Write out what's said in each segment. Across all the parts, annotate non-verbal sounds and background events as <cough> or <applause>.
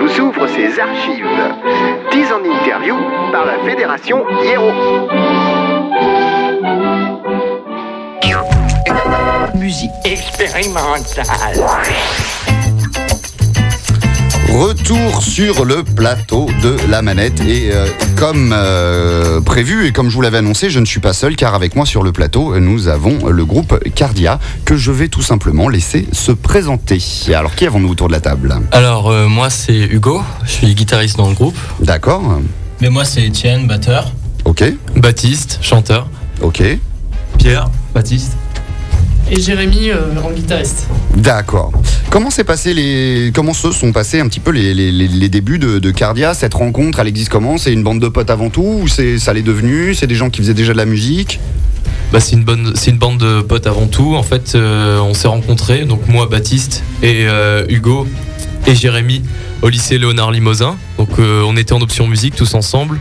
Vous ouvre ses archives. 10 en interview par la Fédération Hiero. Musique expérimentale. Retour sur le plateau de la manette et euh, comme euh, prévu et comme je vous l'avais annoncé, je ne suis pas seul car avec moi sur le plateau, nous avons le groupe Cardia que je vais tout simplement laisser se présenter. Alors qui avons-nous autour de la table? Alors euh, moi c'est Hugo, je suis guitariste dans le groupe. D'accord. Mais moi c'est Étienne, batteur. OK. Baptiste, chanteur. OK. Pierre, Baptiste. Et Jérémy euh, en guitariste. D'accord. Comment s'est passé les comment se sont passés un petit peu les, les- les- les débuts de, de Cardia Cette rencontre, elle existe comment? C'est une bande de potes avant tout ou c'est ça l'est devenu? C'est des gens qui faisaient déjà de la musique? Bah, c'est une bonne, c'est une bande de potes avant tout. En fait, euh, on s'est rencontrés, donc moi, Baptiste et euh, Hugo et Jérémy au lycée Léonard Limosin. Donc euh, on était en option musique tous ensemble.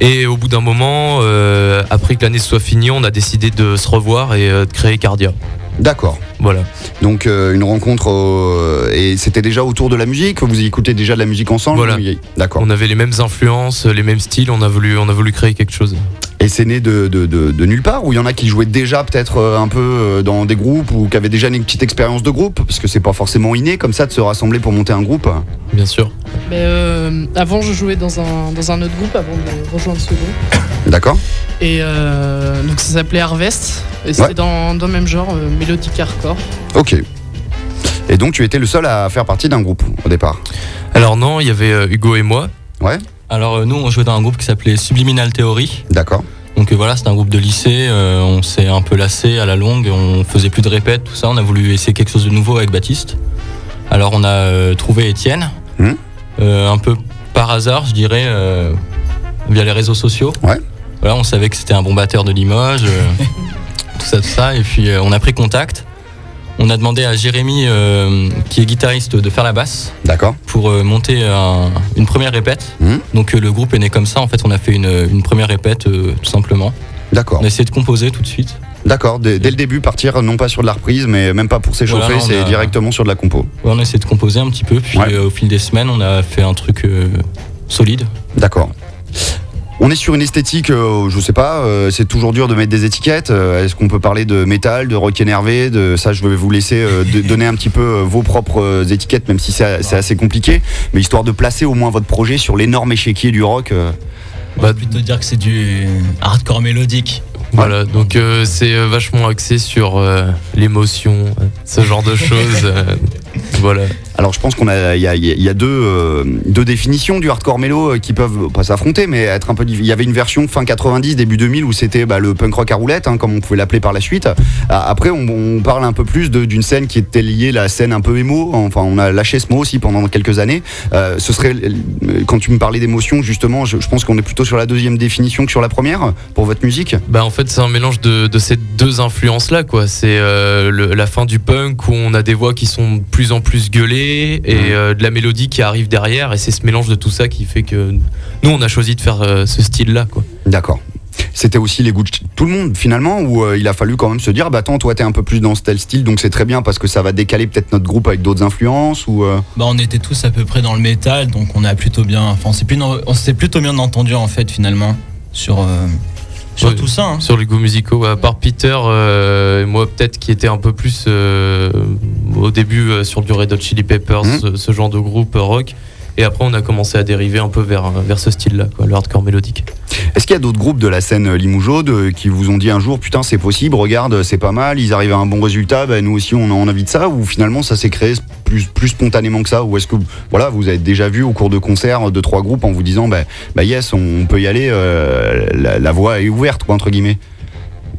Et au bout d'un moment, euh, après que l'année soit finie, on a décidé de se revoir et euh, de créer Cardia. D'accord. Voilà. Donc euh, une rencontre au- et c'était déjà autour de la musique. Vous écoutez déjà de la musique ensemble Voilà. D'accord. On avait les mêmes influences, les mêmes styles. On a voulu, on a voulu créer quelque chose. Et c'est né de, de, de- de nulle part ou il y en a qui jouaient déjà peut-être euh, un peu euh, dans des groupes ou qui avaient déjà une petite expérience de groupe parce que c'est pas forcément inné comme ça de se rassembler pour monter un groupe. Bien sûr. Mais euh, avant, je jouais dans un, dans un autre groupe avant de rejoindre ce groupe. D'accord. Et euh, donc ça s'appelait Harvest. Et c'était Ouais. dans, dans le même genre, euh, mélodique hardcore. Ok. Et donc tu étais le seul à faire partie d'un groupe au départ? Alors non, il y avait Hugo et moi. Ouais. Alors euh, nous on jouait dans un groupe qui s'appelait Subliminal Theory. D'accord. Donc euh, voilà, c'était un groupe de lycée, euh, on s'est un peu lassé à la longue, on faisait plus de répètes, tout ça, on a voulu essayer quelque chose de nouveau avec Baptiste. Alors on a euh, trouvé Étienne, euh, un peu par hasard je dirais, via les réseaux sociaux. Ouais. Voilà, on savait que c'était un bon batteur de Limoges, <laughs> tout ça, tout ça, et puis on a pris contact. On a demandé à Jérémy, euh, qui est guitariste, de faire la basse D'accord. pour euh, monter un- une première répète. Mhm. Donc euh, le groupe est né comme ça. En fait, on a fait une, une première répète tout simplement. D'accord. On a essayé de composer tout de suite. D'accord. Dès, dès le début partir non pas sur de la reprise mais même pas pour s'échauffer, Voilà, c'est a- directement sur de la compo. Ouais, on a essayé de composer un petit peu. Puis Ouais. euh, au fil des semaines, on a fait un truc euh, solide. D'accord. On est sur une esthétique, euh, je sais pas, euh, c'est toujours dur de mettre des étiquettes. Euh, Est-ce qu'on peut parler de métal, de rock énervé de Ça, je vais vous laisser euh, de- <laughs> donner un petit peu vos propres étiquettes, même si c'est assez compliqué. Mais histoire de placer au moins votre projet sur l'énorme échiquier du rock. euh, va plutôt dire que c'est du hardcore mélodique. Voilà, donc euh, c'est euh, vachement axé sur euh, l'émotion, ce genre de choses. euh, <laughs> voilà. Alors, je pense qu'on a, il y a, il y a deux, deux définitions du hardcore mélo qui peuvent pas s'affronter, mais être un peu. Il y avait une version fin 90, début 2000 où c'était bah, le punk rock à roulette, hein, comme on pouvait l'appeler par la suite. Après, on, on parle un peu plus d'une scène qui était liée à la scène un peu émo. Enfin, on a lâché ce mot aussi pendant quelques années. Ce serait, quand tu me parlais d'émotion, justement, je, je pense qu'on est plutôt sur la deuxième définition que sur la première pour votre musique. Bah en fait c'est un mélange de, de ces deux influences là quoi. C'est euh, la fin du punk où on a des voix qui sont de plus en plus gueulées et euh, de la mélodie qui arrive derrière et c'est ce mélange de tout ça qui fait que nous on a choisi de faire euh, ce style là quoi. D'accord. C'était aussi les goûts de tout le monde finalement, où euh, il a fallu quand même se dire, bah attends, toi t'es un peu plus dans ce tel style, donc c'est très bien parce que ça va décaler peut-être notre groupe avec d'autres influences ou. euh, Bah, on était tous à peu près dans le métal, donc on a plutôt bien, enfin, on s'est plus- on s'est plutôt bien entendu en fait finalement sur euh, sur tout ça. hein. Sur les goûts musicaux, à part Peter, euh, et moi peut-être qui était un peu plus euh, au début euh, sur du Red Hot Chili Peppers, ce, ce genre de groupe euh, rock. Et après on a commencé à dériver un peu vers, vers ce style là, quoi, le hardcore mélodique. Est-ce qu'il y a d'autres groupes de la scène Limougeaude euh, qui vous ont dit un jour, putain c'est possible, regarde, c'est pas mal, ils arrivent à un bon résultat, bah, nous aussi on a envie de ça, ou finalement ça s'est créé plus, plus spontanément que ça, ou est-ce que voilà, vous avez déjà vu au cours de concerts de trois groupes en vous disant, bah, bah yes, on peut y aller, euh, la, la voie est ouverte, quoi, entre guillemets?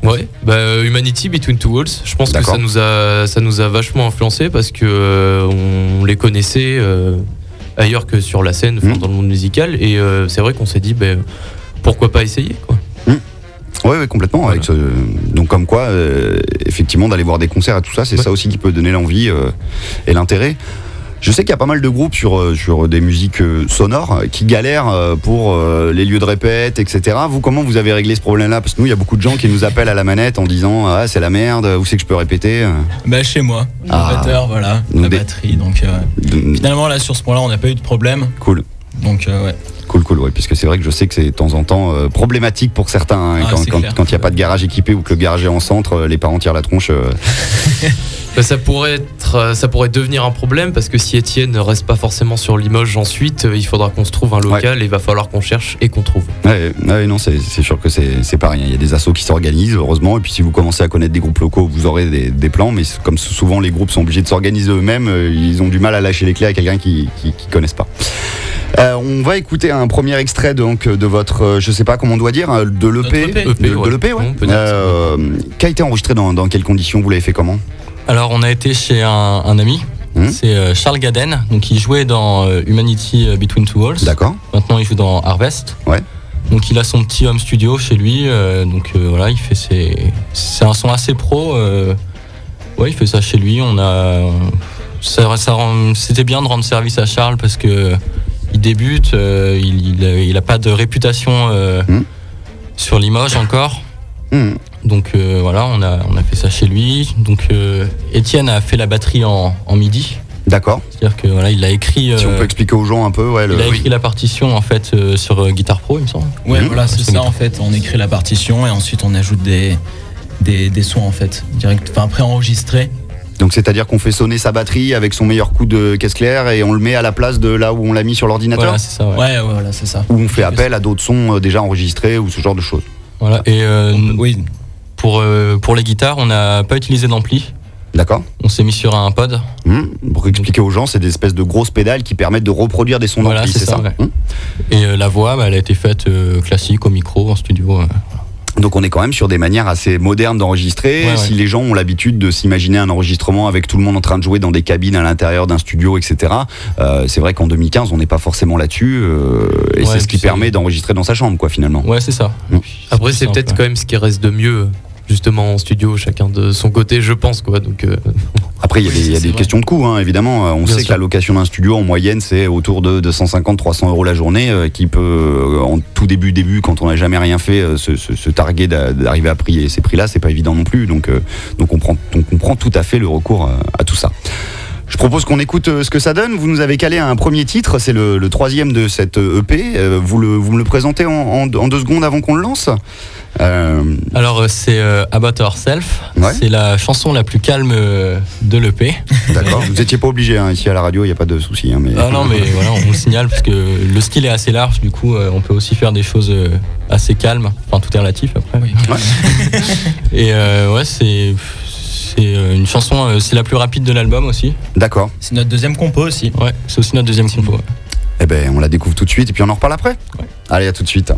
Ouais, bah, euh, Humanity Between Two Walls, je pense que ça nous a ça nous a vachement influencé parce que euh, on les connaissait euh, ailleurs que sur la scène, Mhm. dans le monde musical, et euh, c'est vrai qu'on s'est dit ben pourquoi pas essayer quoi. Oui, oui, complètement. Avec ce- donc comme quoi, euh, effectivement, d'aller voir des concerts et tout ça, c'est Ouais. ça aussi qui peut donner l'envie euh, et l'intérêt. Je sais qu'il y a pas mal de groupes sur, euh, sur des musiques euh, sonores euh, qui galèrent pour les lieux de répète, etc. Vous, comment vous avez réglé ce problème-là? Parce que nous, il y a beaucoup de gens qui nous appellent à la manette en disant Ah, c'est la merde, où c'est que je peux répéter Bah chez moi, le Ah. batteur, voilà, la des- batterie. Donc euh, De- finalement là sur ce point-là, on n'a pas eu de problème. Cool. Donc euh, ouais. Cool, cool, ouais, puisque c'est vrai que je sais que c'est de temps en temps euh, problématique pour certains, hein, Ah, quand il n'y a pas de garage équipé ou que le garage est en centre, euh, les parents tirent la tronche. euh. <laughs> Bah, ça pourrait être, euh, ça pourrait devenir un problème parce que si Étienne ne reste pas forcément sur Limoges ensuite, euh, il faudra qu'on se trouve un local et il va falloir qu'on cherche et qu'on trouve. Ouais, ouais, non, c'est sûr que c'est pas rien. Il y a des assos qui s'organisent, heureusement, et puis si vous commencez à connaître des groupes locaux, vous aurez des, des plans, mais comme souvent les groupes sont obligés de s'organiser eux-mêmes, euh, ils ont du mal à lâcher les clés à quelqu'un qui, qui connaissent pas. Euh, on va écouter un premier extrait donc de votre, euh, je sais pas comment on doit dire, de l'EP, EP. de, de ouais. ouais. Euh, qui a été enregistré dans, dans quelles conditions? Vous l'avez fait comment? Alors, on a été chez un, un ami. Mhm. C'est euh, Charles Gaden. Donc, il jouait dans euh, Humanity euh, Between Two Walls. D'accord. Maintenant, il joue dans Harvest. Ouais. Donc, il a son petit home studio chez lui. euh, donc, euh, voilà, il fait ses. C'est un son assez pro. euh, ouais, il fait ça chez lui. On a. ça- ça rend- C'était bien de rendre service à Charles parce que il débute. il, il, a- il a pas de réputation Mhm. sur Limoges encore. Hmm. Donc euh, voilà, on a, on a fait ça chez lui. Donc euh, Étienne a fait la batterie en, en midi. D'accord. C'est-à-dire que voilà, il a écrit. Si on euh, peut expliquer aux gens un peu, ouais, le- il a écrit la partition en fait euh, sur Guitar Pro, il me semble. Ouais, Mhm. voilà, c'est ça en fait. On écrit la partition et ensuite on ajoute des, des, des sons en fait, direct, enfin préenregistrés. Donc c'est-à-dire qu'on fait sonner sa batterie avec son meilleur coup de caisse claire et on le met à la place de là où on l'a mis sur l'ordinateur Voilà, c'est ça. Ouais. Ouais, ouais, voilà, c'est ça. Ou on fait appel à d'autres sons déjà enregistrés ou ce genre de choses. Voilà. Et euh, oui, pour, euh, pour les guitares, on n'a pas utilisé d'ampli. D'accord On s'est mis sur un pod. Hmm. Pour expliquer aux gens, c'est des espèces de grosses pédales qui permettent de reproduire des sons Voilà, d'ampli, c'est c'est ça, ça, ouais. Hmm. Et euh, la voix, bah, elle a été faite euh, classique au micro, en studio. euh. Donc on est quand même sur des manières assez modernes d'enregistrer. Ouais, ouais. Si les gens ont l'habitude de s'imaginer un enregistrement avec tout le monde en train de jouer dans des cabines à l'intérieur d'un studio, etc., euh, c'est vrai qu'en 2015, on n'est pas forcément là-dessus. euh, et Ouais, c'est ce qui permet d'enregistrer dans sa chambre, quoi, finalement. Ouais, c'est ça. Mm. Après, c'est peut-être quand même ce qui reste de mieux, justement en studio, chacun de son côté, je pense quoi. Donc, euh, <laughs> Après, il y a des, y a questions de coût, hein, évidemment. Euh, On Bien sait sûr. que la location d'un studio, en moyenne, c'est autour de 250-300 euros la journée, euh, qui peut, euh, en tout début, début, quand on n'a jamais rien fait, se, se- se targuer d'a- d'arriver à payer ces prix-là, c'est pas évident non plus. Donc, donc on, prend, on comprend tout à fait le recours à tout ça. Je propose qu'on écoute euh, ce que ça donne. Vous nous avez calé un premier titre, c'est le, le troisième de cette euh, EP. Euh, Vous, le, vous me le présentez en, en- en deux secondes avant qu'on le lance Euh, Alors, c'est euh, About Ourself. Ouais. C'est la chanson la plus calme euh, de l'EP. D'accord. vous n'étiez pas obligé, hein, ici à la radio, il n'y a pas de souci. hein, mais... Ah non, mais <laughs> voilà, on le signale parce que le style est assez large, du coup, euh, on peut aussi faire des choses assez calmes. Enfin, tout est relatif après. Oui. <laughs> Et euh, ouais, c'est c'est euh, une chanson, euh, c'est la plus rapide de l'album aussi. D'accord. c'est notre deuxième compo aussi. Ouais, c'est aussi notre deuxième compo. ouais. Eh ben, on la découvre tout de suite et puis on en reparle après. Allez, à tout de suite.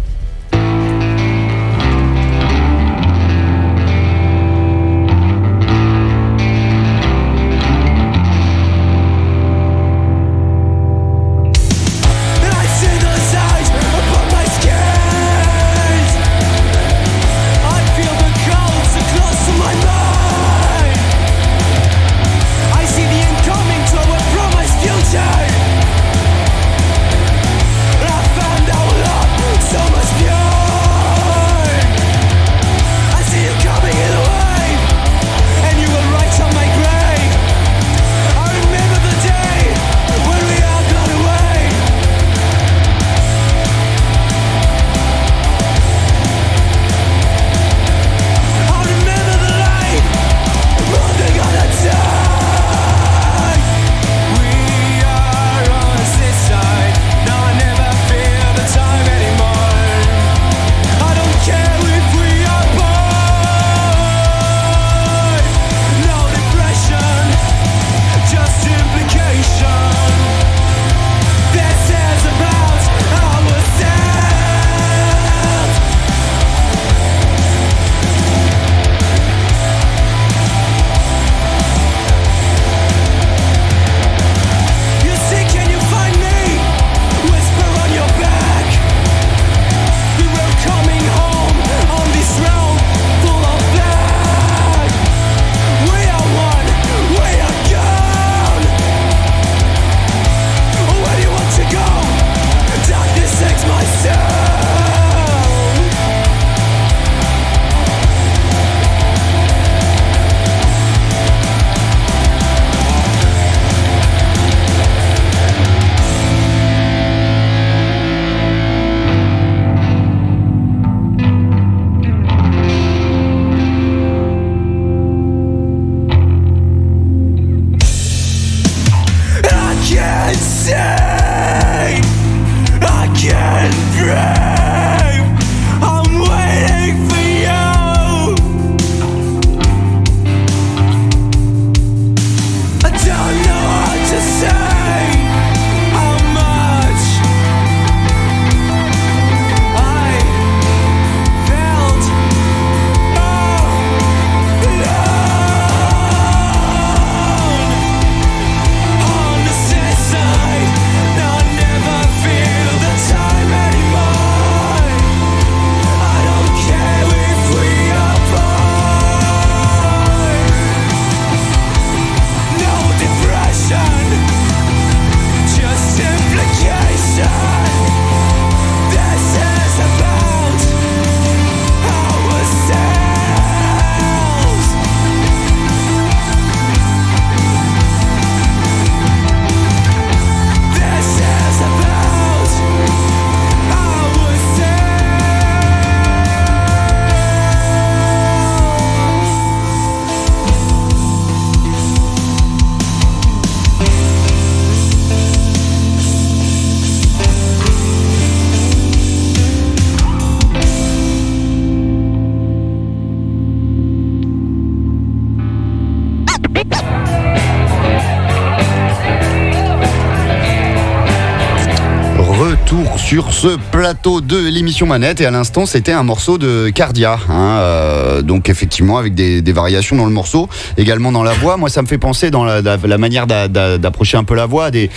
Sur ce plateau de l'émission Manette et à l'instant c'était un morceau de Cardia, hein, euh, donc effectivement avec des, variations dans le morceau, également dans la voix. Moi ça me fait penser dans la, manière d'a- d'a- d'approcher un peu la voix. il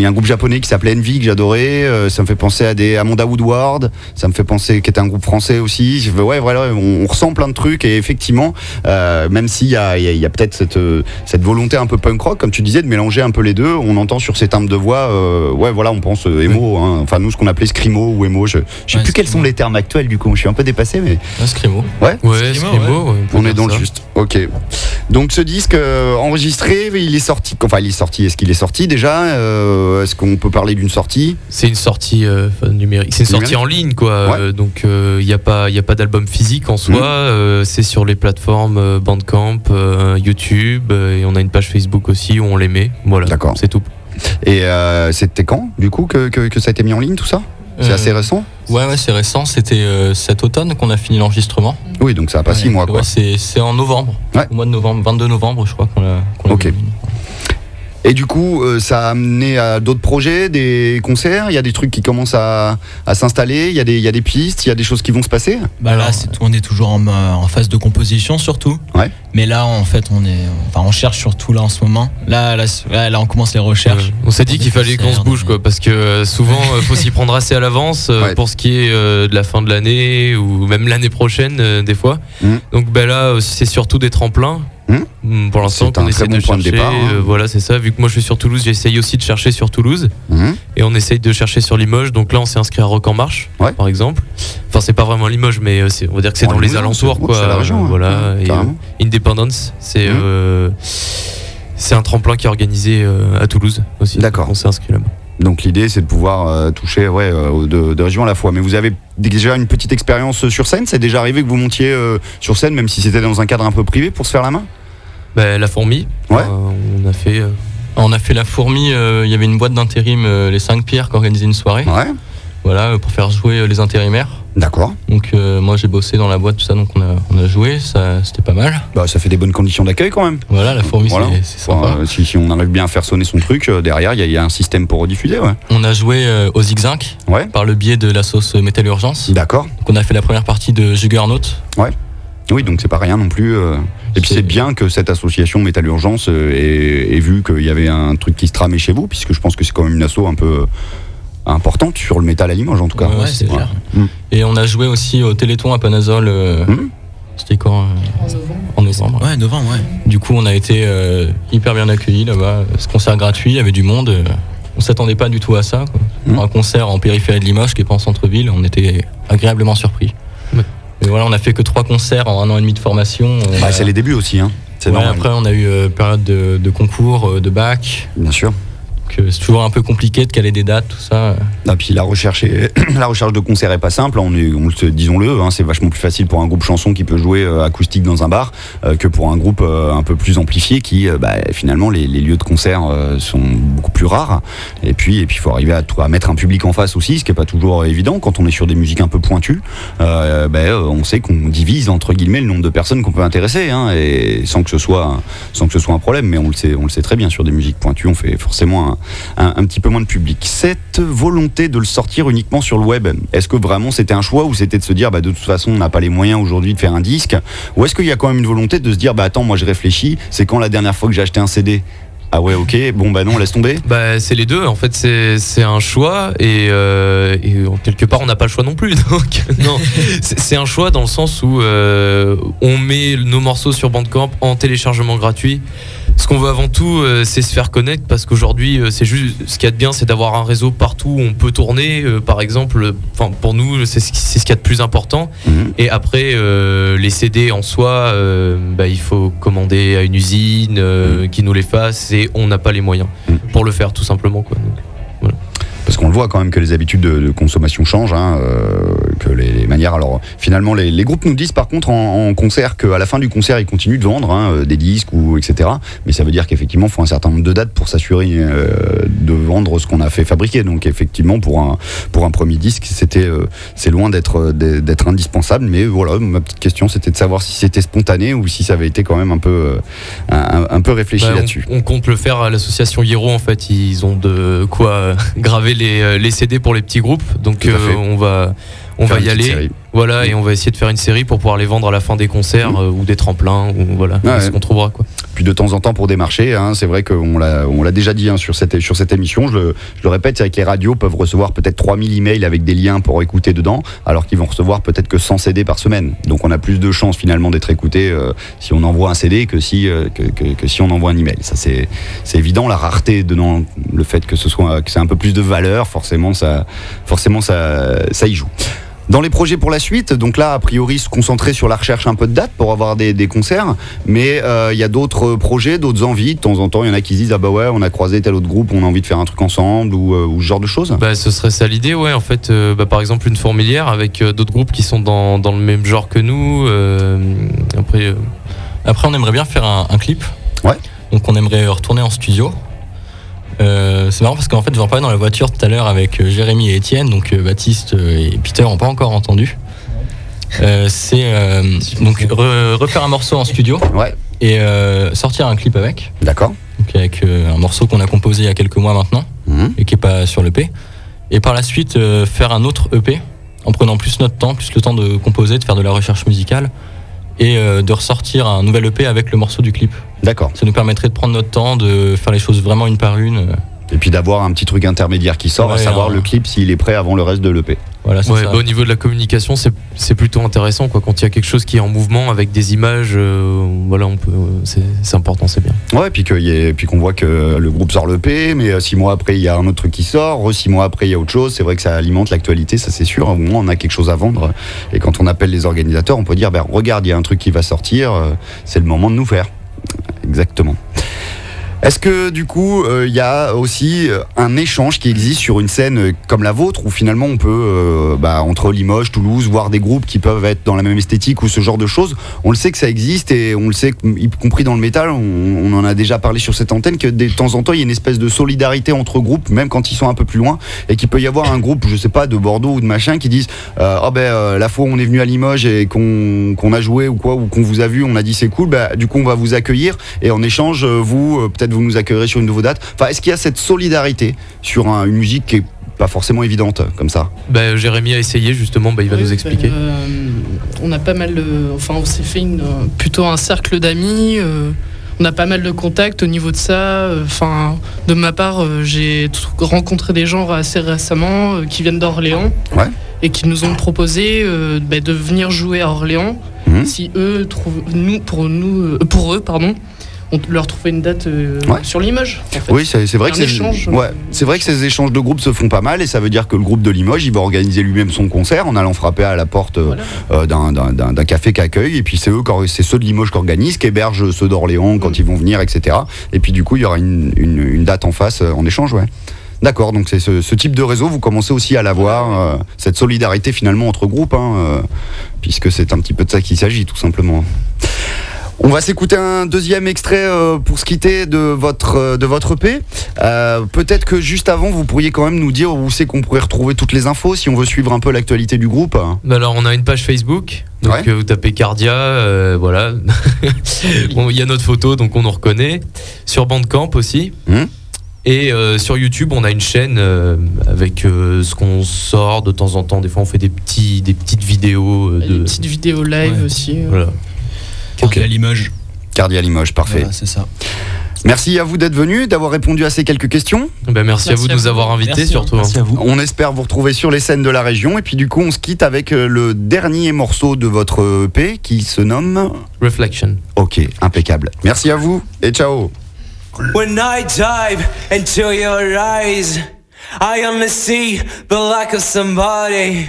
y a un groupe japonais qui s'appelait Envy que j'adorais. euh, ça me fait penser à des Amanda Woodward. Ça me fait penser qui était un groupe français aussi. Ouais voilà, on, ressent plein de trucs et effectivement, euh, même s'il y a, peut-être cette, euh, cette volonté un peu punk rock, comme tu disais, de mélanger un peu les deux, on entend sur ces timbres de voix, ouais voilà, on pense euh, emo, hein. enfin nous ce qu'on appelait scrimo ou emo. Je, je sais Ouais, plus quels sont scrimo. les termes actuels du coup. Je suis un peu dépassé, mais scrimo. ouais. Peut On est dans le juste. Ok. Donc ce disque euh, enregistré, il est sorti. Enfin, il est sorti. Est-ce qu'il est sorti déjà Euh, Est-ce qu'on peut parler d'une sortie? C'est une sortie euh, enfin, numérique. C'est une sortie Numérique en ligne, quoi. Ouais. Euh, donc, il n'y a pas, y a pas d'album physique en soi. Euh, c'est sur les plateformes euh, Bandcamp, euh, YouTube, euh, et on a une page Facebook aussi où on les met. Voilà. D'accord. C'est tout. Et euh, c'était quand, du coup, que, que- que ça a été mis en ligne tout ça? C'est Euh, assez récent? Ouais, ouais, c'est récent. C'était euh, cet automne qu'on a fini l'enregistrement. Oui, donc ça a pas six mois quoi. Ouais, c'est en novembre. Au mois de novembre, 22 novembre, je crois qu'on l'a. Ok. Et du coup, euh, ça a amené à d'autres projets, des concerts. Il y a des trucs qui commencent à, à s'installer. Il y, a des- il y a des pistes, il y a des choses qui vont se passer. Bah là, c'est tout- on est toujours en, euh, en phase de composition surtout. Ouais. Mais là, en fait, on est, enfin, on cherche surtout là en ce moment. Là, là, là, là, on commence les recherches. Ouais. On s'est dit qu'il fallait qu'on se bouge, quoi, parce que euh, souvent, il <laughs> faut s'y prendre assez à l'avance euh, Ouais. pour ce qui est euh, de la fin de l'année ou même l'année prochaine, euh, des fois. Mhm. Donc, ben là, euh, c'est surtout des tremplins. Mhm. Mm, Pour l'instant, très essaie bon de chercher. départ, hein. euh, voilà, c'est ça. Vu que moi, je suis sur Toulouse, j'essaye aussi de chercher sur Toulouse. Mhm. Et on essaye de chercher sur Limoges. Donc là, on s'est inscrit à Rock en Marche, Ouais. par exemple. Enfin, c'est pas vraiment Limoges, mais euh, on va dire que c'est Bon, dans les alentours, c'est- quoi. la région, hein. Voilà. Et, euh. Independence, c'est euh, c'est un tremplin qui est organisé à Toulouse aussi. D'accord. On s'est inscrit là-bas. Donc l'idée, c'est de pouvoir euh, toucher ouais, euh, de, de régions à la fois. Mais vous avez déjà une petite expérience sur scène? C'est déjà arrivé que vous montiez euh, sur scène, même si c'était dans un cadre un peu privé, pour se faire la main? Bah, la fourmi, Ouais. euh, on a fait. euh, On a fait la fourmi, euh, il y avait une boîte d'intérim, euh, les 5 pierres, qui organisait une soirée. Ouais, Voilà, euh, pour faire jouer euh, les intérimaires. d'accord. Donc euh, moi j'ai bossé dans la boîte, tout ça, donc on a, on a joué, ça c'était pas mal. Bah, ça fait des bonnes conditions d'accueil quand même. Voilà, la fourmi Voilà. c'est- sympa. Enfin, si, si on arrive bien à faire sonner son truc, euh, derrière, il y, a- il y a un système pour rediffuser. Ouais. On a joué euh, au Zigzag Ouais. par le biais de la sauce Metal Urgence. D'accord. Donc on a fait la première partie de Juggernaut. Oui, donc c'est pas rien non plus. Et puis C'est- bien que cette association Métal Urgence ait, ait vu qu'il y avait un truc qui se tramait chez vous, puisque je pense que c'est quand même une asso un peu importante sur le métal à Limoges en tout cas. Ouais, c'est clair. Et on a joué aussi au Téléthon à Panazol. euh, Mhm. C'était quand euh, En novembre. Ouais, novembre, ouais. Du coup, on a été euh, hyper bien accueillis là-bas. Ce concert gratuit, il y avait du monde. euh, on s'attendait pas du tout à ça. quoi. Pour un concert en périphérie de Limoges, qui est pas en centre-ville, on était agréablement surpris. Ouais. Mais voilà, on a fait que trois concerts en un an et demi de formation. On Bah, a- c'est les débuts aussi, hein. Ouais, après, on a eu euh, période de, de concours, de bac. Bien sûr. Euh, c'est toujours un peu compliqué de caler des dates, tout ça. Ah, puis la recherche, <clears throat> la recherche de concert est pas simple. Est, on disons-le, hein, c'est vachement plus facile pour un groupe chanson qui peut jouer euh, acoustique dans un bar euh, que pour un groupe un peu plus amplifié qui, bah, finalement, les, lieux de concert sont beaucoup plus rares. Et puis, et puis, il faut arriver à, mettre un public en face aussi, ce qui est pas toujours évident quand on est sur des musiques un peu pointues. Euh, on sait qu'on divise entre guillemets le nombre de personnes qu'on peut intéresser, hein, sans que ce soit, sans que ce soit un problème. Mais on le sait, on le sait très bien sur des musiques pointues, on fait forcément un, un- petit peu moins de public. Cette volonté de le sortir uniquement sur le web, est-ce que vraiment c'était un choix ou c'était de se dire bah, de toute façon on n'a pas les moyens aujourd'hui de faire un disque? Ou est-ce qu'il y a quand même une volonté de se dire bah attends moi je réfléchis, c'est quand la dernière fois que j'ai acheté un CD ah ouais ok bon bah non laisse tomber Bah, c'est les deux. En fait, c'est un choix et, euh, et quelque part, on n'a pas le choix non plus. <laughs> Donc, non, c'est c'est un choix dans le sens où euh, on met nos morceaux sur Bandcamp en téléchargement gratuit. Ce qu'on veut avant tout, euh, c'est se faire connaître parce qu'aujourd'hui, euh, c'est juste ce qu'il y a de bien, c'est d'avoir un réseau partout où on peut tourner. euh, par exemple, enfin pour nous, c'est ce qu'il y a de plus important. Mhm. Et après, euh, les CD en soi, euh, bah, il faut commander à une usine euh, qui nous les fasse et on n'a pas les moyens Mhm. pour le faire tout simplement. Quoi. Donc, Parce qu'on le voit quand même que les habitudes de, de consommation changent, hein, que les, les manières. Alors finalement, les, les groupes nous disent par contre en, en concert qu'à la fin du concert, ils continuent de vendre hein, euh, des disques ou etc. Mais ça veut dire qu'effectivement, il faut un certain nombre de dates pour s'assurer euh, de vendre ce qu'on a fait fabriquer. Donc effectivement, pour un pour un premier disque, c'était euh, c'est loin d'être d'être indispensable. Mais voilà, ma petite question, c'était de savoir si c'était spontané ou si ça avait été quand même un peu un, peu réfléchi bah, là-dessus. on, compte le faire à l'association Hiro. En fait, ils ont de quoi <laughs> graver les, les CD pour les petits groupes. Donc euh, on va on va y aller. série. Voilà, et on va essayer de faire une série pour pouvoir les vendre à la fin des concerts euh, ou des tremplins ou voilà, Ouais, ce ouais. qu'on trouvera quoi. Puis de temps en temps pour démarcher, hein, c'est vrai qu'on l'a, on l'a déjà dit hein, sur, cette, sur cette émission, je le, je le répète, c'est vrai que les radios peuvent recevoir peut-être 3000 emails avec des liens pour écouter dedans, alors qu'ils vont recevoir peut-être que 100 CD par semaine. Donc on a plus de chances finalement d'être écouté euh, si on envoie un CD que si, euh, que, que- que si on envoie un email. Ça c'est, c'est évident, la rareté donnant le fait que ce soit que c'est un peu plus de valeur, forcément ça, forcément ça, ça y joue. Dans les projets pour la suite, donc là, a priori, se concentrer sur la recherche un peu de dates pour avoir des, des concerts, mais euh, il y a d'autres projets, d'autres envies. De temps en temps, il y en a qui se disent Ah bah ouais, on a croisé tel autre groupe, on a envie de faire un truc ensemble ou, euh, ou ce genre de choses. Bah, ce serait ça l'idée, ouais. En fait, euh, bah, par exemple, une fourmilière avec d'autres groupes qui sont dans, dans le même genre que nous. après, Après, on aimerait bien faire un, un clip. Ouais. Donc, on aimerait retourner en studio. Euh, c'est marrant parce qu'en fait, j'en parlais dans la voiture tout à l'heure avec euh, Jérémy et Étienne, donc euh, Baptiste et Peter n'ont pas encore entendu. Euh, c'est euh, donc re- refaire un morceau en studio Ouais, et euh, sortir un clip avec, d'accord. donc avec un morceau qu'on a composé il y a quelques mois maintenant Mhm. et qui est pas sur l'EP. Et par la suite, euh, faire un autre EP en prenant plus notre temps, plus le temps de composer, de faire de la recherche musicale et euh, de ressortir un nouvel EP avec le morceau du clip. D'accord. Ça nous permettrait de prendre notre temps, de faire les choses vraiment une par une. Euh, Et puis d'avoir un petit truc intermédiaire qui sort, à savoir un- le clip s'il est prêt avant le reste de l'EP. Voilà, c'est ouais, ça. bah, au niveau de la communication, c'est c'est plutôt intéressant quoi. Quand il y a quelque chose qui est en mouvement avec des images, euh, voilà, on peut, c'est c'est important, c'est bien. Ouais, puis qu'il y ait- puis qu'on voit que le groupe sort l'EP, mais euh, six mois après il y a un autre truc qui sort, six mois après il y a autre chose. C'est vrai que ça alimente l'actualité, ça c'est sûr. Au moins on a quelque chose à vendre. Et quand on appelle les organisateurs, on peut dire ben, regarde, il y a un truc qui va sortir, euh, c'est le moment de nous faire. Exactement. Est-ce que du coup, euh, il y a aussi euh, un échange qui existe sur une scène euh, comme la vôtre, où finalement on peut, euh, bah, entre Limoges, Toulouse, voir des groupes qui peuvent être dans la même esthétique ou ce genre de choses? On le sait que ça existe et on le sait, y compris dans le métal, on, en a déjà parlé sur cette antenne, que de temps en temps il y a une espèce de solidarité entre groupes, même quand ils sont un peu plus loin, et qu'il peut y avoir un groupe, je sais pas, de Bordeaux ou de machin, qui disent euh, Ah ben euh, la fois où on est venu à Limoges et qu'on a joué ou quoi, ou qu'on vous a vu, on a dit c'est cool, bah, du coup on va vous accueillir et en échange, euh, vous, euh, peut-être vous nous accueillerez sur une nouvelle date. Enfin, est-ce qu'il y a cette solidarité sur un- une musique qui est pas forcément évidente comme ça? Bah, Jérémy a essayé justement, bah, il va Oui, nous expliquer. bah, euh, on a pas mal de. Enfin, on s'est fait une, euh, plutôt un cercle d'amis. euh, on a pas mal de contacts au niveau de ça. euh, Enfin, de ma part, euh, j'ai rencontré des gens assez récemment euh, qui viennent d'Orléans. Ouais. Et qui nous ont proposé euh, bah, de venir jouer à Orléans Mhm. si eux trouvent nous pour nous euh, pour eux pardon on leur trouvait une date euh, Ouais. sur Limoges. en fait. Oui, c'est vrai, que échange, ouais, euh, c'est vrai que ces échanges de groupes se font pas mal et ça veut dire que le groupe de Limoges, il va organiser lui-même son concert en allant frapper à la porte euh, Voilà. euh, d'un- café qu'accueille et puis c'est eux, c'est ceux de Limoges qui organisent, qui hébergent ceux d'Orléans quand Mm. ils vont venir, etc. Et puis du coup, il y aura une, une- une date en face euh, en échange, ouais. D'accord, donc c'est ce, ce type de réseau, vous commencez aussi à l'avoir, euh, cette solidarité finalement entre groupes, hein, euh, puisque c'est un petit peu de ça qu'il s'agit tout simplement. On va s'écouter un deuxième extrait euh, pour se quitter de votre, euh, de votre EP. Euh, Peut-être que juste avant, vous pourriez quand même nous dire où c'est qu'on pourrait retrouver toutes les infos si on veut suivre un peu l'actualité du groupe. Bah alors on a une page Facebook, donc Ouais. vous tapez Cardia, euh, voilà. <laughs> Bon, Il y a notre photo, donc on nous reconnaît. Sur Bandcamp aussi. Hmm. Et euh, sur YouTube, on a une chaîne euh, avec euh, ce qu'on sort de temps en temps. Des fois, on fait des, petits, des petites vidéos. euh, Des de... petites vidéos live Ouais. aussi. euh. Voilà. À Limoges. Cardia Limoges, parfait. Voilà, c'est ça. Merci à vous d'être venu, d'avoir répondu à ces quelques questions. Bah, merci, à vous de nous vous. avoir invités Merci, surtout. hein. Merci à vous. On espère vous retrouver sur les scènes de la région. Et puis du coup, on se quitte avec euh, le dernier morceau de votre EP qui se nomme... Reflection. Ok, impeccable. Merci à vous et ciao. When I dive into your eyes, I only see the lack of somebody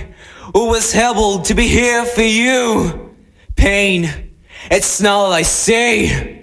who was able to be here for you. Pain, it's not all I see.